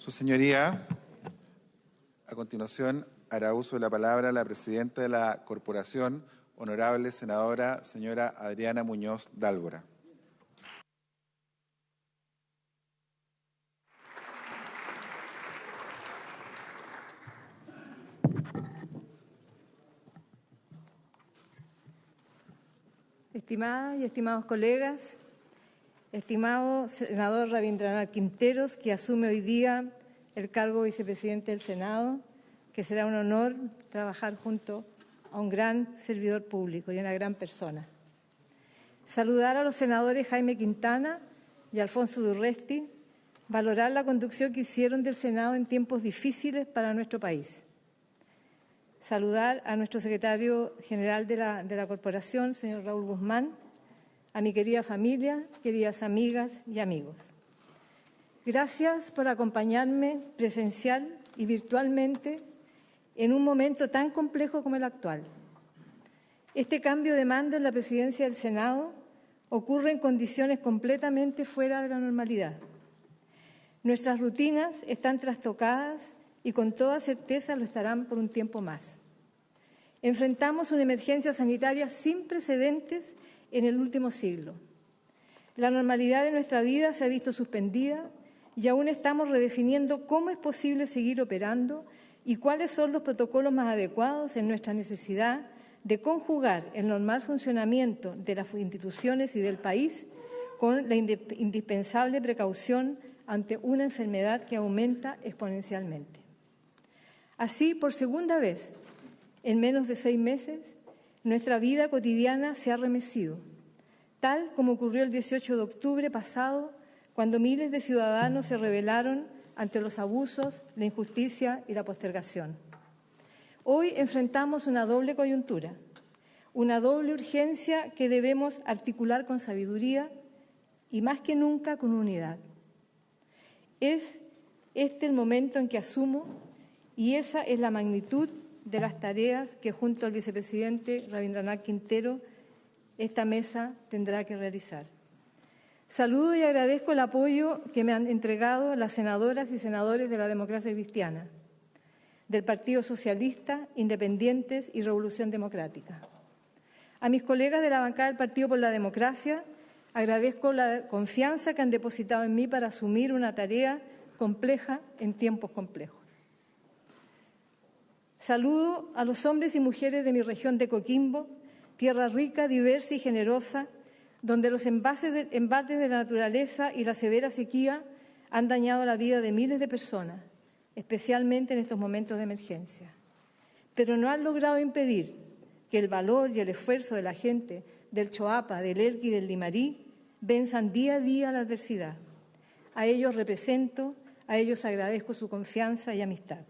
Su señoría, a continuación hará uso de la palabra la presidenta de la corporación, honorable senadora señora Adriana Muñoz Dálvora. Estimadas y estimados colegas, estimado senador Rabindranath Quinteros, que asume hoy día el cargo de vicepresidente del Senado, que será un honor trabajar junto a un gran servidor público y una gran persona. Saludar a los senadores Jaime Quintana y Alfonso Durresti, valorar la conducción que hicieron del Senado en tiempos difíciles para nuestro país. Saludar a nuestro secretario general de la, de la corporación, señor Raúl Guzmán, a mi querida familia, queridas amigas y amigos. Gracias por acompañarme presencial y virtualmente en un momento tan complejo como el actual. Este cambio de mando en la presidencia del Senado ocurre en condiciones completamente fuera de la normalidad. Nuestras rutinas están trastocadas y con toda certeza lo estarán por un tiempo más. Enfrentamos una emergencia sanitaria sin precedentes en el último siglo. La normalidad de nuestra vida se ha visto suspendida y aún estamos redefiniendo cómo es posible seguir operando y cuáles son los protocolos más adecuados en nuestra necesidad de conjugar el normal funcionamiento de las instituciones y del país con la indispensable precaución ante una enfermedad que aumenta exponencialmente. Así, por segunda vez, en menos de seis meses, nuestra vida cotidiana se ha remecido, tal como ocurrió el 18 de octubre pasado, cuando miles de ciudadanos se rebelaron ante los abusos, la injusticia y la postergación. Hoy enfrentamos una doble coyuntura, una doble urgencia que debemos articular con sabiduría y más que nunca con unidad. Es este el momento en que asumo y esa es la magnitud de las tareas que junto al vicepresidente Rabindranath Quintero esta mesa tendrá que realizar. Saludo y agradezco el apoyo que me han entregado las senadoras y senadores de la democracia cristiana, del Partido Socialista, Independientes y Revolución Democrática. A mis colegas de la bancada del Partido por la Democracia agradezco la confianza que han depositado en mí para asumir una tarea compleja en tiempos complejos. Saludo a los hombres y mujeres de mi región de Coquimbo, tierra rica, diversa y generosa, donde los embates de, la naturaleza y la severa sequía han dañado la vida de miles de personas, especialmente en estos momentos de emergencia. Pero no han logrado impedir que el valor y el esfuerzo de la gente del Choapa, del Elqui y del Limarí venzan día a día la adversidad. A ellos represento, a ellos agradezco su confianza y amistad.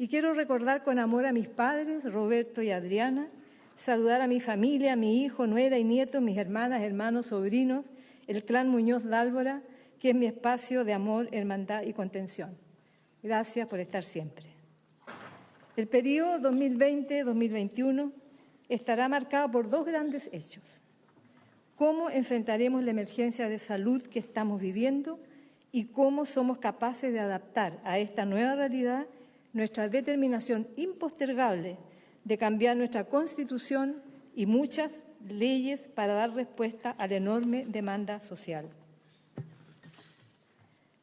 Y quiero recordar con amor a mis padres, Roberto y Adriana, saludar a mi familia, a mi hijo, nuera y nieto, mis hermanas, hermanos, sobrinos, el clan Muñoz Dálvora, que es mi espacio de amor, hermandad y contención. Gracias por estar siempre. El periodo 2020-2021 estará marcado por dos grandes hechos. Cómo enfrentaremos la emergencia de salud que estamos viviendo y cómo somos capaces de adaptar a esta nueva realidad nuestra determinación impostergable de cambiar nuestra Constitución y muchas leyes para dar respuesta a la enorme demanda social.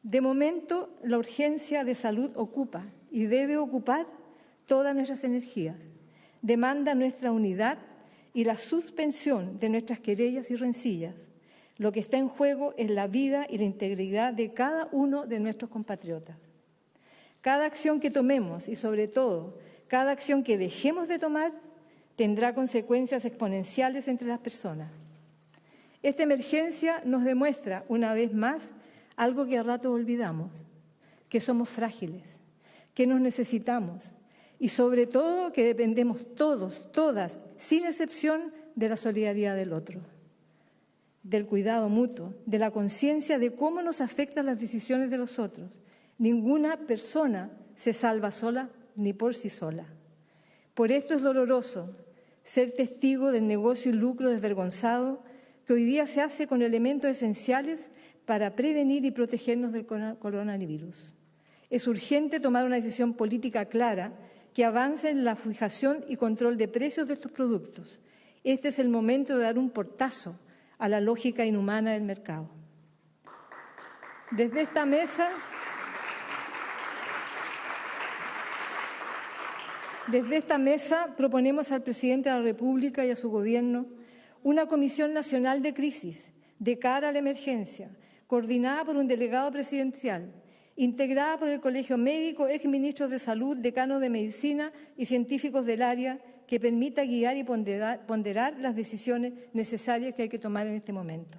De momento, la urgencia de salud ocupa y debe ocupar todas nuestras energías. Demanda nuestra unidad y la suspensión de nuestras querellas y rencillas. Lo que está en juego es la vida y la integridad de cada uno de nuestros compatriotas. Cada acción que tomemos y sobre todo cada acción que dejemos de tomar tendrá consecuencias exponenciales entre las personas. Esta emergencia nos demuestra una vez más algo que a rato olvidamos, que somos frágiles, que nos necesitamos y sobre todo que dependemos todos, todas, sin excepción, de la solidaridad del otro, del cuidado mutuo, de la conciencia de cómo nos afectan las decisiones de los otros Ninguna persona se salva sola ni por sí sola. Por esto es doloroso ser testigo del negocio y lucro desvergonzado que hoy día se hace con elementos esenciales para prevenir y protegernos del coronavirus. Es urgente tomar una decisión política clara que avance en la fijación y control de precios de estos productos. Este es el momento de dar un portazo a la lógica inhumana del mercado. Desde esta mesa, desde esta mesa proponemos al presidente de la República y a su gobierno una comisión nacional de crisis de cara a la emergencia, coordinada por un delegado presidencial, integrada por el Colegio Médico, exministros de Salud, decanos de Medicina y científicos del área, que permita guiar y ponderar, las decisiones necesarias que hay que tomar en este momento.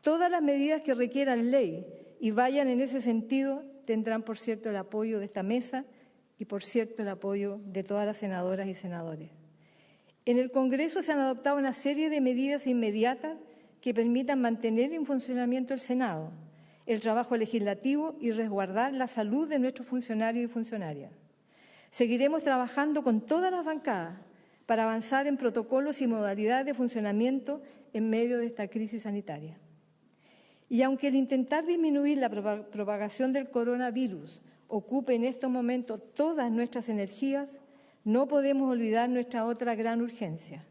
Todas las medidas que requieran ley y vayan en ese sentido tendrán, por cierto, el apoyo de esta mesa y, por cierto, el apoyo de todas las senadoras y senadores. En el Congreso se han adoptado una serie de medidas inmediatas que permitan mantener en funcionamiento el Senado, el trabajo legislativo y resguardar la salud de nuestros funcionarios y funcionarias. Seguiremos trabajando con todas las bancadas para avanzar en protocolos y modalidades de funcionamiento en medio de esta crisis sanitaria. Y aunque el intentar disminuir la propagación del coronavirus ocupe en estos momentos todas nuestras energías, no podemos olvidar nuestra otra gran urgencia,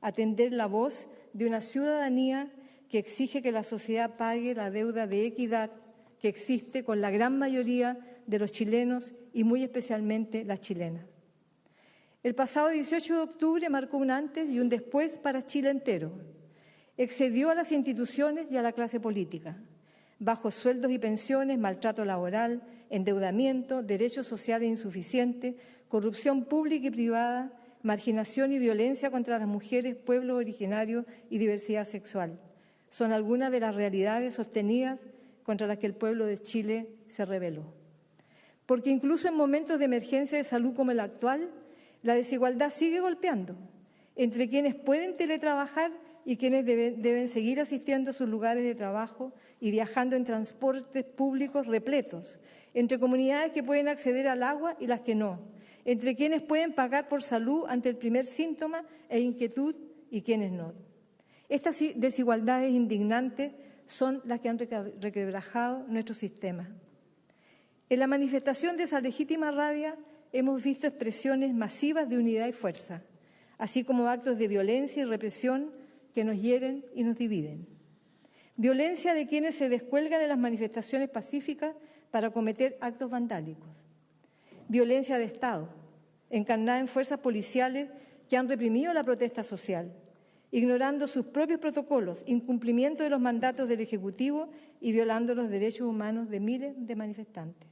atender la voz de una ciudadanía que exige que la sociedad pague la deuda de equidad que existe con la gran mayoría de los chilenos y muy especialmente las chilenas. El pasado 18 de octubre marcó un antes y un después para Chile entero. Excedió a las instituciones y a la clase política. Bajos sueldos y pensiones, maltrato laboral, endeudamiento, derechos sociales insuficientes, corrupción pública y privada, marginación y violencia contra las mujeres, pueblos originarios y diversidad sexual. Son algunas de las realidades sostenidas contra las que el pueblo de Chile se rebeló. Porque incluso en momentos de emergencia de salud como el actual, la desigualdad sigue golpeando entre quienes pueden teletrabajar y quienes deben, seguir asistiendo a sus lugares de trabajo y viajando en transportes públicos repletos, entre comunidades que pueden acceder al agua y las que no, entre quienes pueden pagar por salud ante el primer síntoma e inquietud y quienes no. Estas desigualdades indignantes son las que han requebrajado nuestro sistema. En la manifestación de esa legítima rabia hemos visto expresiones masivas de unidad y fuerza, así como actos de violencia y represión que nos hieren y nos dividen. Violencia de quienes se descuelgan en las manifestaciones pacíficas para cometer actos vandálicos. Violencia de Estado, encarnada en fuerzas policiales que han reprimido la protesta social ignorando sus propios protocolos, incumplimiento de los mandatos del Ejecutivo y violando los derechos humanos de miles de manifestantes.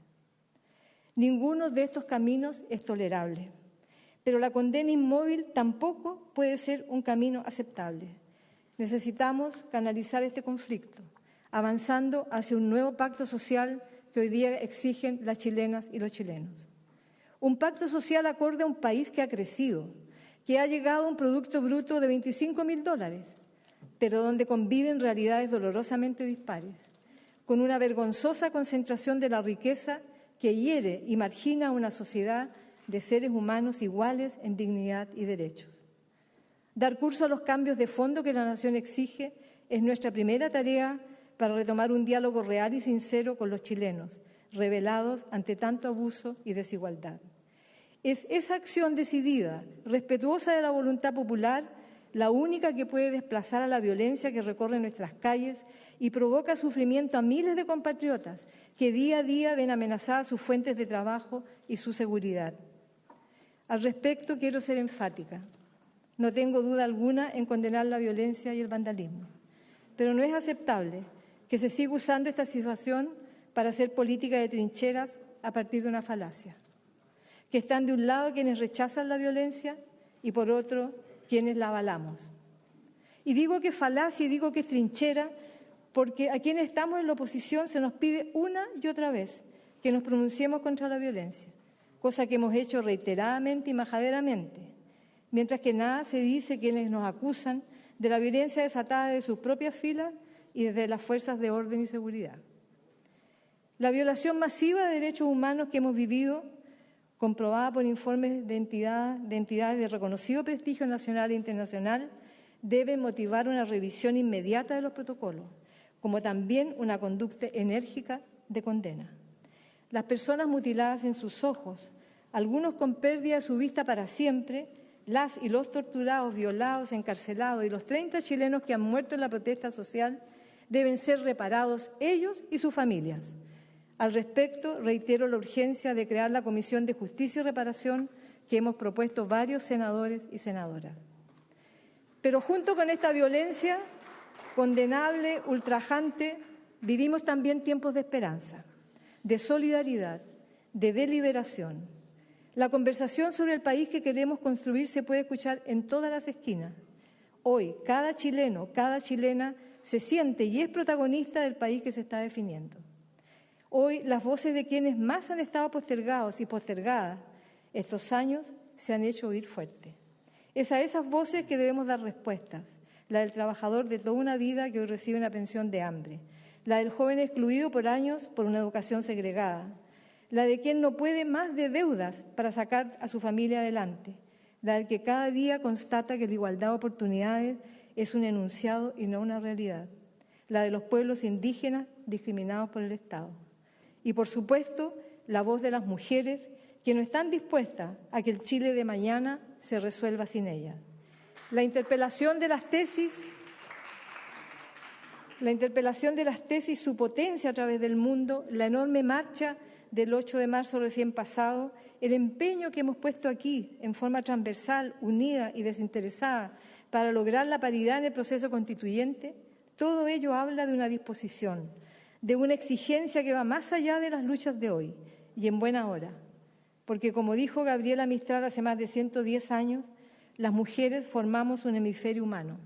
Ninguno de estos caminos es tolerable, pero la condena inmóvil tampoco puede ser un camino aceptable. Necesitamos canalizar este conflicto, avanzando hacia un nuevo pacto social que hoy día exigen las chilenas y los chilenos. Un pacto social acorde a un país que ha crecido, que ha llegado a un Producto Bruto de 25 mil dólares, pero donde conviven realidades dolorosamente dispares, con una vergonzosa concentración de la riqueza que hiere y margina a una sociedad de seres humanos iguales en dignidad y derechos. Dar curso a los cambios de fondo que la nación exige es nuestra primera tarea para retomar un diálogo real y sincero con los chilenos, revelados ante tanto abuso y desigualdad. Es esa acción decidida, respetuosa de la voluntad popular, la única que puede desplazar a la violencia que recorre nuestras calles y provoca sufrimiento a miles de compatriotas que día a día ven amenazadas sus fuentes de trabajo y su seguridad. Al respecto, quiero ser enfática. No tengo duda alguna en condenar la violencia y el vandalismo, pero no es aceptable que se siga usando esta situación para hacer política de trincheras a partir de una falacia. Que están de un lado quienes rechazan la violencia y por otro quienes la avalamos. Y digo que falacia y digo que trinchera porque a quienes estamos en la oposición se nos pide una y otra vez que nos pronunciemos contra la violencia, cosa que hemos hecho reiteradamente y majaderamente, mientras que nada se dice quienes nos acusan de la violencia desatada de sus propias filas y desde las fuerzas de orden y seguridad. La violación masiva de derechos humanos que hemos vivido comprobada por informes de, de entidades de reconocido prestigio nacional e internacional, debe motivar una revisión inmediata de los protocolos, como también una conducta enérgica de condena. las personas mutiladas en sus ojos, algunos con pérdida de su vista para siempre, las y los torturados, violados, encarcelados y los 30 chilenos que han muerto en la protesta social deben ser reparados ellos y sus familias. Al respecto, reitero la urgencia de crear la Comisión de Justicia y Reparación que hemos propuesto varios senadores y senadoras. Pero junto con esta violencia condenable, ultrajante, vivimos también tiempos de esperanza, de solidaridad, de deliberación. La conversación sobre el país que queremos construir se puede escuchar en todas las esquinas. Hoy, cada chileno, cada chilena se siente y es protagonista del país que se está definiendo. Hoy las voces de quienes más han estado postergados y postergadas estos años se han hecho oír fuerte. Es a esas voces que debemos dar respuestas, la del trabajador de toda una vida que hoy recibe una pensión de hambre, la del joven excluido por años por una educación segregada, la de quien no puede más de deudas para sacar a su familia adelante, la del que cada día constata que la igualdad de oportunidades es un enunciado y no una realidad, la de los pueblos indígenas discriminados por el Estado. Y, por supuesto, la voz de las mujeres que no están dispuestas a que el Chile de mañana se resuelva sin ellas. La interpelación de las tesis, la interpelación de las tesis, su potencia a través del mundo, la enorme marcha del 8 de marzo recién pasado, el empeño que hemos puesto aquí en forma transversal, unida y desinteresada para lograr la paridad en el proceso constituyente, todo ello habla de una disposición, de una exigencia que va más allá de las luchas de hoy y en buena hora. Porque como dijo Gabriela Mistral hace más de 110 años, las mujeres formamos un hemisferio humano.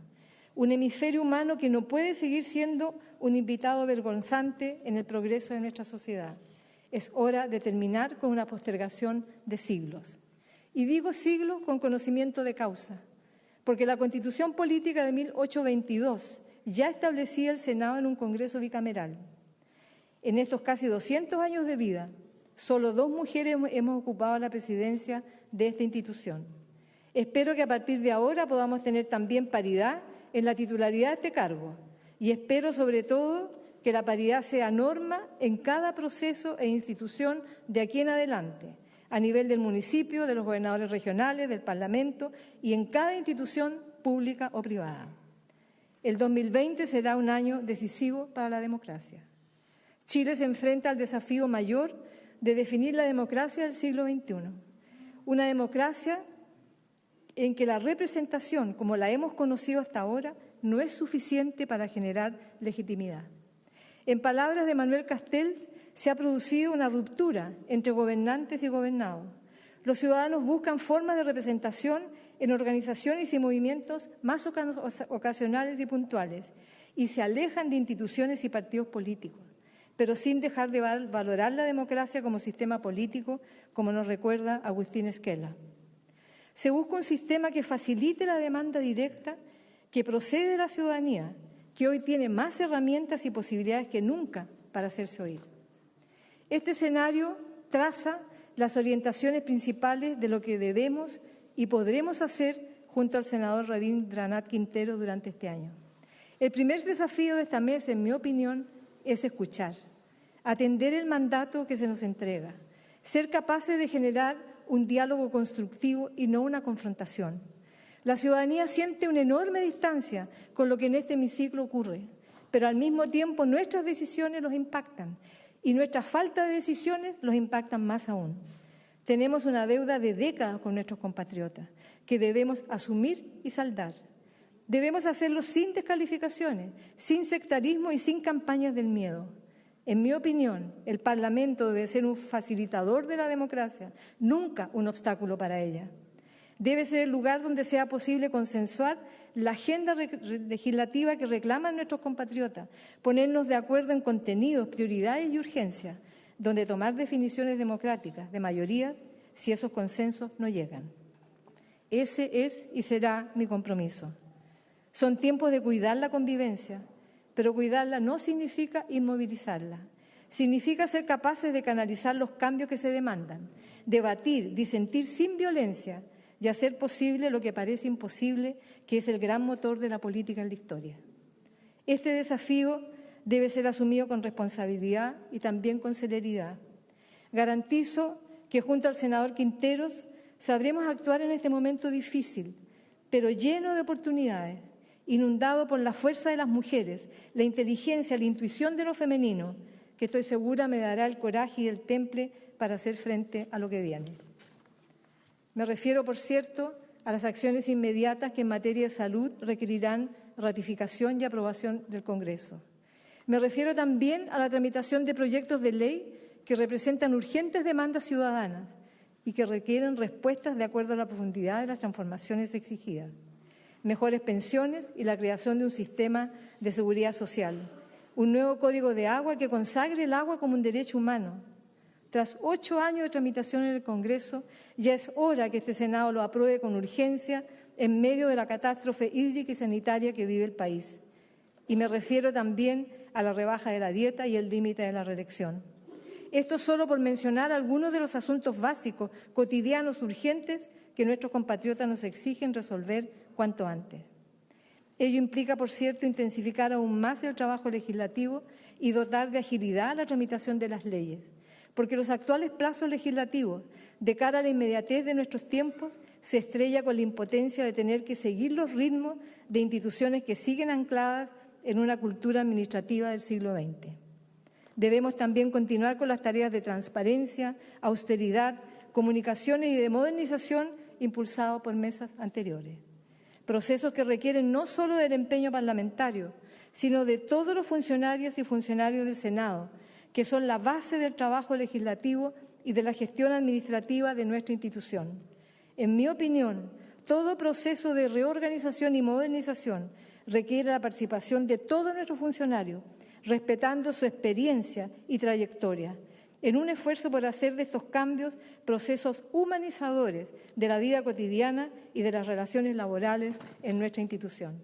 Un hemisferio humano que no puede seguir siendo un invitado vergonzante en el progreso de nuestra sociedad. Es hora de terminar con una postergación de siglos. Y digo siglos con conocimiento de causa, porque la Constitución Política de 1822 ya establecía el Senado en un Congreso bicameral. En estos casi 200 años de vida, solo dos mujeres hemos ocupado la presidencia de esta institución. Espero que a partir de ahora podamos tener también paridad en la titularidad de este cargo y espero sobre todo que la paridad sea norma en cada proceso e institución de aquí en adelante a nivel del municipio, de los gobernadores regionales, del Parlamento y en cada institución pública o privada. El 2020 será un año decisivo para la democracia. Chile se enfrenta al desafío mayor de definir la democracia del siglo XXI. Una democracia en que la representación, como la hemos conocido hasta ahora, no es suficiente para generar legitimidad. En palabras de Manuel Castells, se ha producido una ruptura entre gobernantes y gobernados. Los ciudadanos buscan formas de representación en organizaciones y movimientos más ocasionales y puntuales y se alejan de instituciones y partidos políticos, pero sin dejar de valorar la democracia como sistema político, como nos recuerda Agustín Esquela. Se busca un sistema que facilite la demanda directa que procede de la ciudadanía, que hoy tiene más herramientas y posibilidades que nunca para hacerse oír. Este escenario traza las orientaciones principales de lo que debemos y podremos hacer junto al senador Rabindranath Quintero durante este año. El primer desafío de esta mesa, en mi opinión, es escuchar, atender el mandato que se nos entrega, ser capaces de generar un diálogo constructivo y no una confrontación. La ciudadanía siente una enorme distancia con lo que en este hemiciclo ocurre, pero al mismo tiempo nuestras decisiones los impactan y nuestra falta de decisiones los impactan más aún. Tenemos una deuda de décadas con nuestros compatriotas que debemos asumir y saldar. Debemos hacerlo sin descalificaciones, sin sectarismo y sin campañas del miedo. En mi opinión, el Parlamento debe ser un facilitador de la democracia, nunca un obstáculo para ella. Debe ser el lugar donde sea posible consensuar la agenda legislativa que reclaman nuestros compatriotas, ponernos de acuerdo en contenidos, prioridades y urgencias, donde tomar definiciones democráticas de mayoría si esos consensos no llegan. Ese es y será mi compromiso. Son tiempos de cuidar la convivencia, pero cuidarla no significa inmovilizarla. Significa ser capaces de canalizar los cambios que se demandan, debatir, disentir sin violencia, y hacer posible lo que parece imposible, que es el gran motor de la política en la historia. Este desafío debe ser asumido con responsabilidad y también con celeridad. Garantizo que junto al senador Quinteros sabremos actuar en este momento difícil, pero lleno de oportunidades, inundado por la fuerza de las mujeres, la inteligencia, la intuición de lo femenino, que estoy segura me dará el coraje y el temple para hacer frente a lo que viene. Me refiero, por cierto, a las acciones inmediatas que en materia de salud requerirán ratificación y aprobación del Congreso. Me refiero también a la tramitación de proyectos de ley que representan urgentes demandas ciudadanas y que requieren respuestas de acuerdo a la profundidad de las transformaciones exigidas. Mejores pensiones y la creación de un sistema de seguridad social. Un nuevo código de agua que consagre el agua como un derecho humano. Tras ocho años de tramitación en el Congreso, ya es hora que este Senado lo apruebe con urgencia en medio de la catástrofe hídrica y sanitaria que vive el país. Y me refiero también a la rebaja de la dieta y el límite de la reelección. Esto solo por mencionar algunos de los asuntos básicos, cotidianos, urgentes, que nuestros compatriotas nos exigen resolver cuanto antes. Ello implica, por cierto, intensificar aún más el trabajo legislativo y dotar de agilidad la tramitación de las leyes, porque los actuales plazos legislativos, de cara a la inmediatez de nuestros tiempos, se estrella con la impotencia de tener que seguir los ritmos de instituciones que siguen ancladas en una cultura administrativa del siglo XX. Debemos también continuar con las tareas de transparencia, austeridad, comunicaciones y de modernización impulsados por mesas anteriores. Procesos que requieren no solo del empeño parlamentario, sino de todos los funcionarios y funcionarios del Senado, que son la base del trabajo legislativo y de la gestión administrativa de nuestra institución. En mi opinión, todo proceso de reorganización y modernización requiere la participación de todos nuestros funcionarios, respetando su experiencia y trayectoria, en un esfuerzo por hacer de estos cambios procesos humanizadores de la vida cotidiana y de las relaciones laborales en nuestra institución.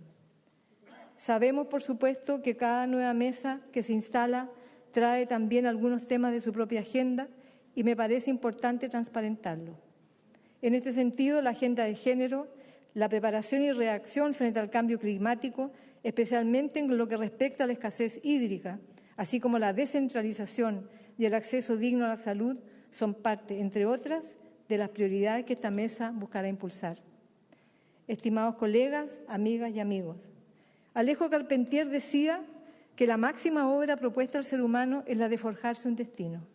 Sabemos, por supuesto, que cada nueva mesa que se instala trae también algunos temas de su propia agenda y me parece importante transparentarlo. En este sentido, la agenda de género, la preparación y reacción frente al cambio climático especialmente en lo que respecta a la escasez hídrica, así como la descentralización y el acceso digno a la salud, son parte, entre otras, de las prioridades que esta mesa buscará impulsar. Estimados colegas, amigas y amigos, Alejo Carpentier decía que la máxima obra propuesta al ser humano es la de forjarse un destino.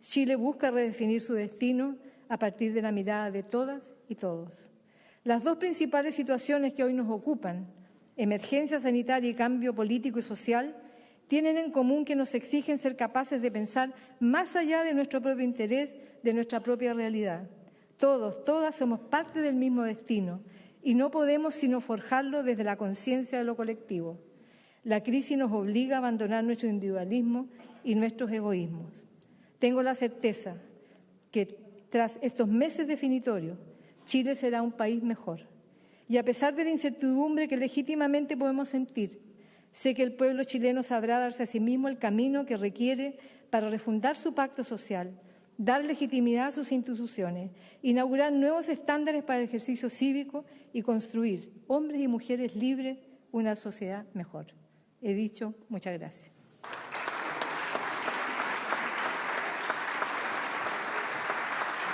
Chile busca redefinir su destino a partir de la mirada de todas y todos. Las dos principales situaciones que hoy nos ocupan, emergencia sanitaria y cambio político y social tienen en común que nos exigen ser capaces de pensar más allá de nuestro propio interés, de nuestra propia realidad. Todos, todas somos parte del mismo destino y no podemos sino forjarlo desde la conciencia de lo colectivo. La crisis nos obliga a abandonar nuestro individualismo y nuestros egoísmos. Tengo la certeza que tras estos meses definitorios, Chile será un país mejor. Y a pesar de la incertidumbre que legítimamente podemos sentir, sé que el pueblo chileno sabrá darse a sí mismo el camino que requiere para refundar su pacto social, dar legitimidad a sus instituciones, inaugurar nuevos estándares para el ejercicio cívico y construir, hombres y mujeres libres, una sociedad mejor. He dicho, muchas gracias.